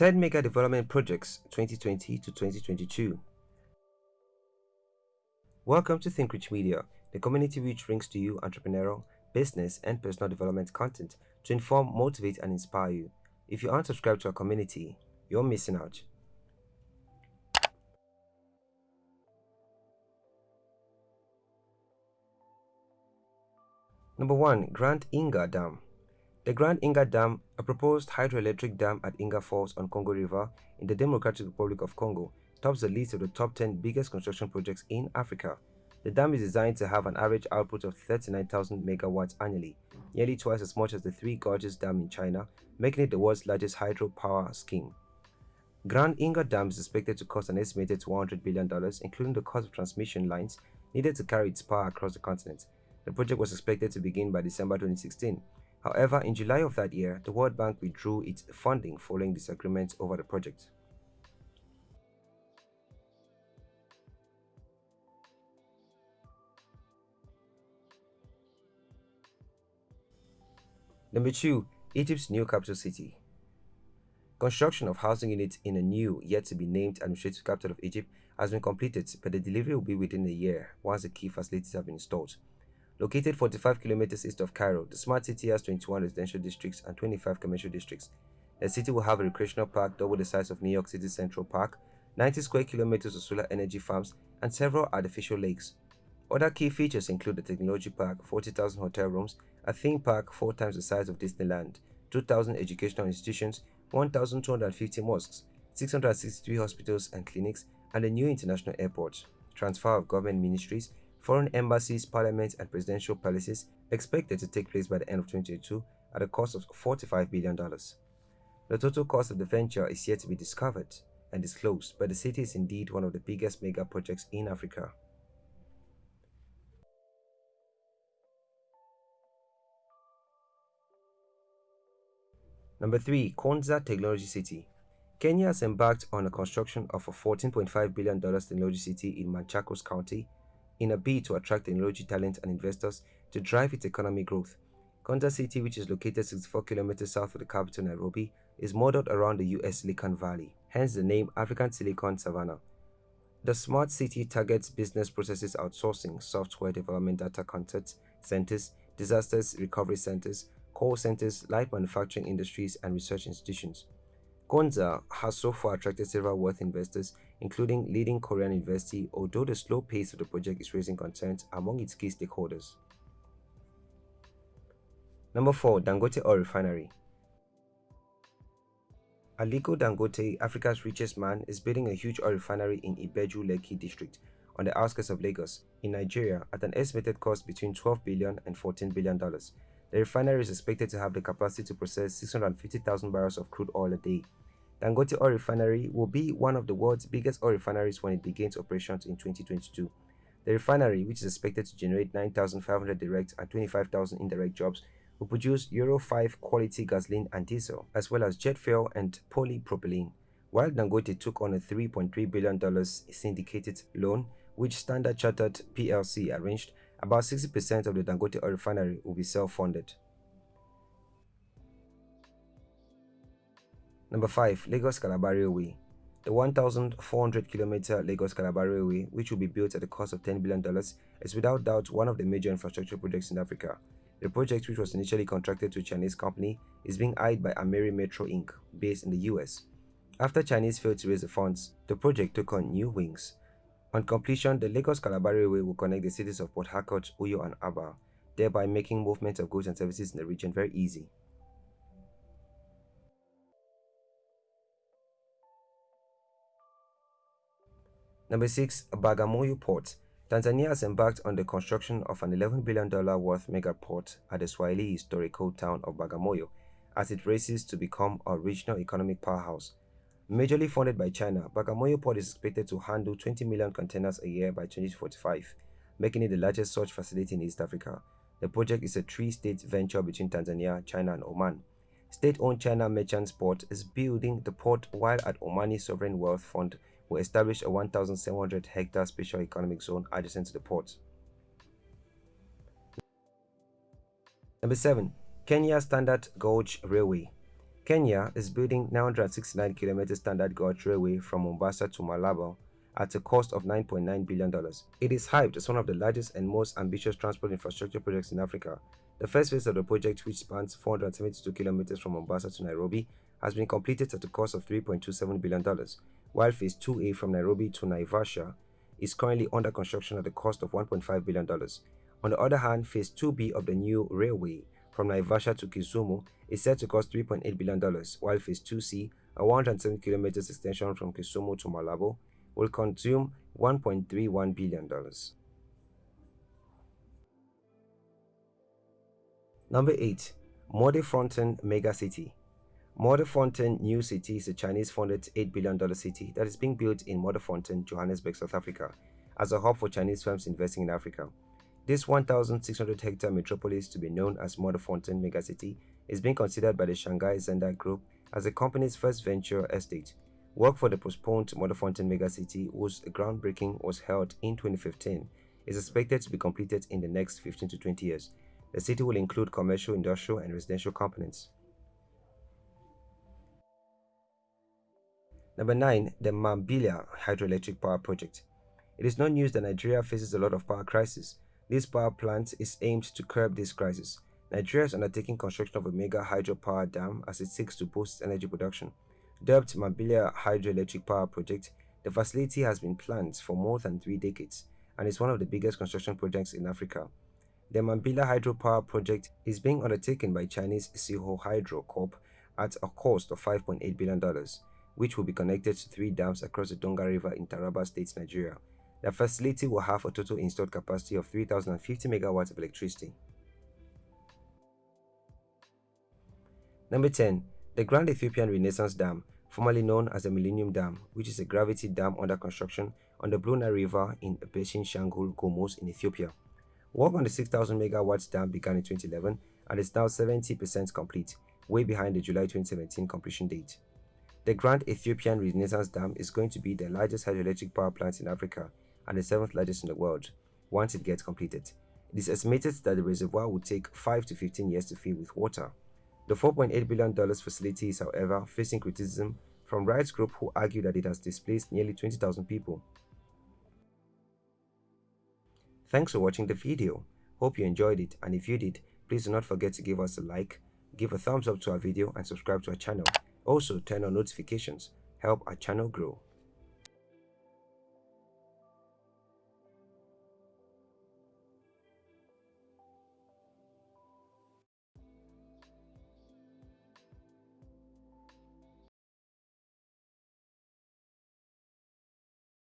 10 Mega Development Projects 2020 to 2022. Welcome to Think Rich Media, the community which brings to you entrepreneurial, business, and personal development content to inform, motivate, and inspire you. If you aren't subscribed to our community, you're missing out. Number 1. Grand Inga Dam the Grand Inga Dam, a proposed hydroelectric dam at Inga Falls on Congo River in the Democratic Republic of Congo, tops the list of the top 10 biggest construction projects in Africa. The dam is designed to have an average output of 39,000 megawatts annually, nearly twice as much as the Three Gorges Dam in China, making it the world's largest hydropower scheme. Grand Inga Dam is expected to cost an estimated $100 billion, including the cost of transmission lines needed to carry its power across the continent. The project was expected to begin by December 2016, However, in July of that year, the World Bank withdrew its funding following disagreements over the project. Number 2. Egypt's new capital city. Construction of housing units in a new, yet to be named administrative capital of Egypt has been completed, but the delivery will be within a year once the key facilities have been installed. Located 45 kilometers east of Cairo, the smart city has 21 residential districts and 25 commercial districts. The city will have a recreational park double the size of New York City Central Park, 90 square kilometers of solar energy farms, and several artificial lakes. Other key features include the technology park, 40,000 hotel rooms, a theme park four times the size of Disneyland, 2,000 educational institutions, 1,250 mosques, 663 hospitals and clinics, and a new international airport. Transfer of government ministries, Foreign embassies, parliaments, and presidential palaces expected to take place by the end of 2022 at a cost of $45 billion. The total cost of the venture is yet to be discovered and disclosed, but the city is indeed one of the biggest mega projects in Africa. Number 3. Konza Technology City Kenya has embarked on the construction of a $14.5 billion technology city in Machakos County in a bid to attract technology talent and investors to drive its economic growth. Konza City, which is located 64 kilometers south of the capital Nairobi, is modeled around the US Silicon Valley, hence the name African Silicon Savannah. The smart city targets business processes outsourcing, software development data contact centers, disasters recovery centers, call centers, light manufacturing industries, and research institutions. Konza has so far attracted several worth investors, including leading Korean university, although the slow pace of the project is raising concerns among its key stakeholders. Number 4. Dangote Oil Refinery Aliko Dangote, Africa's richest man, is building a huge oil refinery in Ibeju Lekki district on the outskirts of Lagos, in Nigeria, at an estimated cost between $12 billion and $14 billion. The refinery is expected to have the capacity to process 650,000 barrels of crude oil a day. Dangote Oil Refinery will be one of the world's biggest oil refineries when it begins operations in 2022. The refinery, which is expected to generate 9,500 direct and 25,000 indirect jobs, will produce Euro 5 quality gasoline and diesel, as well as jet fuel and polypropylene. While Dangote took on a $3.3 billion syndicated loan, which Standard Chartered PLC arranged, about 60% of the Dangote oil refinery will be self-funded. Number 5. Lagos Calabar Railway The 1,400 km Lagos Calabar Railway, which will be built at the cost of $10 billion, is without doubt one of the major infrastructure projects in Africa. The project, which was initially contracted to a Chinese company, is being eyed by Ameri Metro Inc., based in the US. After Chinese failed to raise the funds, the project took on new wings. On completion, the Lagos-Calabar Railway will connect the cities of Port Harcourt, Uyo and Aba, thereby making movement of goods and services in the region very easy. Number 6. Bagamoyo Port Tanzania has embarked on the construction of an $11 billion worth mega port at the Swahili historical town of Bagamoyo as it races to become a regional economic powerhouse Majorly funded by China, Bagamoyo Port is expected to handle 20 million containers a year by 2045, making it the largest such facility in East Africa. The project is a three-state venture between Tanzania, China and Oman. State-owned China Merchants Port is building the port while at Omani Sovereign Wealth Fund will establish a 1,700 hectare special economic zone adjacent to the port. Number 7. Kenya Standard Gauge Railway Kenya is building 969 km standard gauge railway from Mombasa to Malaba at a cost of $9.9 billion. It is hyped as one of the largest and most ambitious transport infrastructure projects in Africa. The first phase of the project, which spans 472 kilometers from Mombasa to Nairobi, has been completed at a cost of $3.27 billion, while Phase 2A from Nairobi to Naivasha is currently under construction at the cost of $1.5 billion. On the other hand, Phase 2B of the new railway from Naivasha to Kisumu is set to cost $3.8 billion, while Phase 2C, a 107 kilometers extension from Kisumu to Malaba, will consume $1.31 billion. Number 8. Fontaine Mega City Fontaine New City is a Chinese-funded $8 billion city that is being built in Fontaine, Johannesburg, South Africa, as a hub for Chinese firms investing in Africa. This 1,600-hectare metropolis to be known as Fontaine Megacity is being considered by the Shanghai Zendai Group as the company's first venture estate. Work for the postponed Fontaine Megacity, whose groundbreaking was held in 2015, is expected to be completed in the next 15 to 20 years. The city will include commercial, industrial, and residential components. Number 9. The Mambilla Hydroelectric Power Project It is no news that Nigeria faces a lot of power crisis. This power plant is aimed to curb this crisis. Nigeria is undertaking construction of a mega hydropower dam as it seeks to boost energy production. Dubbed Mambilla Hydroelectric Power Project, the facility has been planned for more than three decades and is one of the biggest construction projects in Africa. The Mambilla Hydropower Project is being undertaken by Chinese Sinohydro Corp at a cost of $5.8 billion, which will be connected to three dams across the Donga River in Taraba State, Nigeria. The facility will have a total installed capacity of 3,050 megawatts of electricity. Number 10. The Grand Ethiopian Renaissance Dam, formerly known as the Millennium Dam, which is a gravity dam under construction on the Blue Nile River in Abeshin Shangul Gomos in Ethiopia. Work on the 6,000 megawatts dam began in 2011 and is now 70% complete, way behind the July 2017 completion date. The Grand Ethiopian Renaissance Dam is going to be the largest hydroelectric power plant in Africa and the seventh largest in the world once it gets completed. It is estimated that the reservoir will take 5 to 15 years to fill with water. The $4.8 billion facility is, however, facing criticism from rights groups who argue that it has displaced nearly 20,000 people. Thanks for watching the video. Hope you enjoyed it and if you did, please do not forget to give us a like, give a thumbs up to our video and subscribe to our channel. Also, turn on notifications. Help our channel grow.